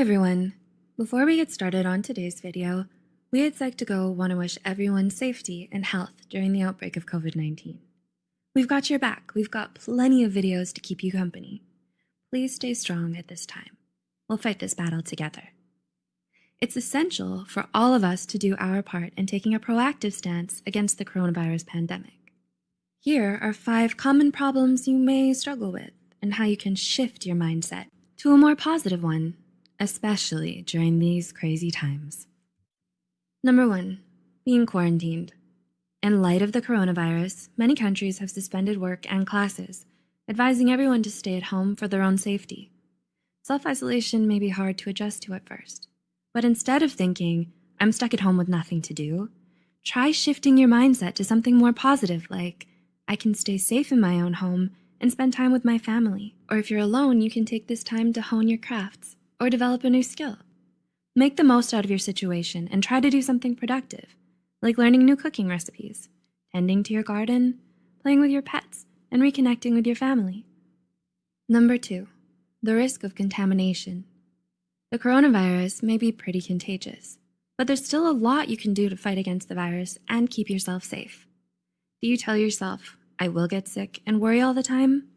everyone. Before we get started on today's video, we at Psych2Go want to wish everyone safety and health during the outbreak of COVID-19. We've got your back. We've got plenty of videos to keep you company. Please stay strong at this time. We'll fight this battle together. It's essential for all of us to do our part in taking a proactive stance against the coronavirus pandemic. Here are five common problems you may struggle with and how you can shift your mindset to a more positive one, especially during these crazy times. Number one, being quarantined. In light of the coronavirus, many countries have suspended work and classes, advising everyone to stay at home for their own safety. Self-isolation may be hard to adjust to at first, but instead of thinking, I'm stuck at home with nothing to do, try shifting your mindset to something more positive like, I can stay safe in my own home and spend time with my family. Or if you're alone, you can take this time to hone your crafts or develop a new skill. Make the most out of your situation and try to do something productive, like learning new cooking recipes, tending to your garden, playing with your pets, and reconnecting with your family. Number two, the risk of contamination. The coronavirus may be pretty contagious, but there's still a lot you can do to fight against the virus and keep yourself safe. Do you tell yourself, I will get sick and worry all the time?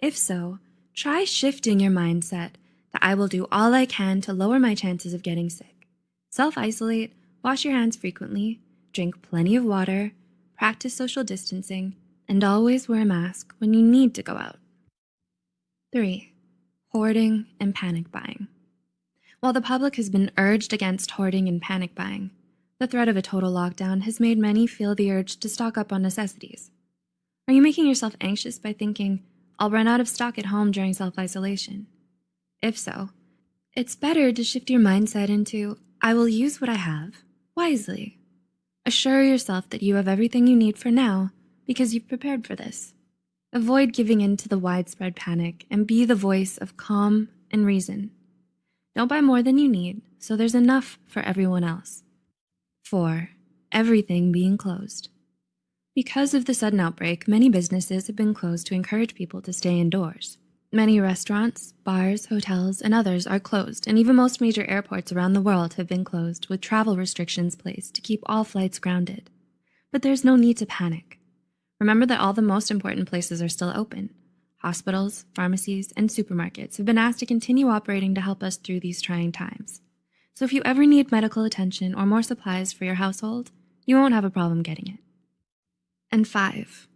If so, try shifting your mindset that I will do all I can to lower my chances of getting sick. Self-isolate, wash your hands frequently, drink plenty of water, practice social distancing, and always wear a mask when you need to go out. 3. Hoarding and panic buying. While the public has been urged against hoarding and panic buying, the threat of a total lockdown has made many feel the urge to stock up on necessities. Are you making yourself anxious by thinking, I'll run out of stock at home during self-isolation? If so, it's better to shift your mindset into, I will use what I have wisely. Assure yourself that you have everything you need for now because you've prepared for this. Avoid giving in to the widespread panic and be the voice of calm and reason. Don't buy more than you need so there's enough for everyone else. 4. Everything being closed. Because of the sudden outbreak, many businesses have been closed to encourage people to stay indoors. Many restaurants, bars, hotels, and others are closed, and even most major airports around the world have been closed with travel restrictions placed to keep all flights grounded. But there's no need to panic. Remember that all the most important places are still open. Hospitals, pharmacies, and supermarkets have been asked to continue operating to help us through these trying times. So if you ever need medical attention or more supplies for your household, you won't have a problem getting it. And five,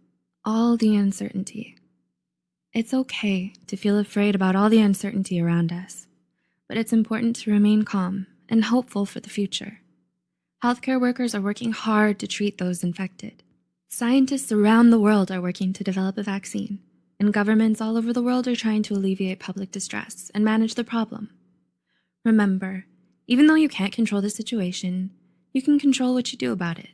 all the uncertainty. It's okay to feel afraid about all the uncertainty around us, but it's important to remain calm and hopeful for the future. Healthcare workers are working hard to treat those infected. Scientists around the world are working to develop a vaccine, and governments all over the world are trying to alleviate public distress and manage the problem. Remember, even though you can't control the situation, you can control what you do about it.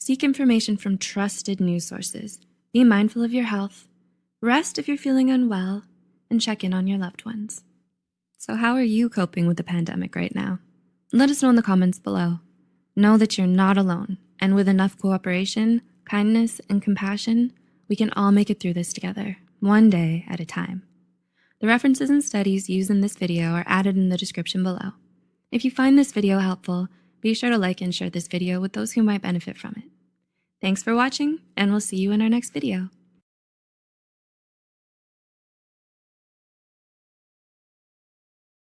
Seek information from trusted news sources. Be mindful of your health. Rest if you're feeling unwell and check in on your loved ones. So how are you coping with the pandemic right now? Let us know in the comments below. Know that you're not alone, and with enough cooperation, kindness, and compassion, we can all make it through this together, one day at a time. The references and studies used in this video are added in the description below. If you find this video helpful, be sure to like and share this video with those who might benefit from it. Thanks for watching, and we'll see you in our next video.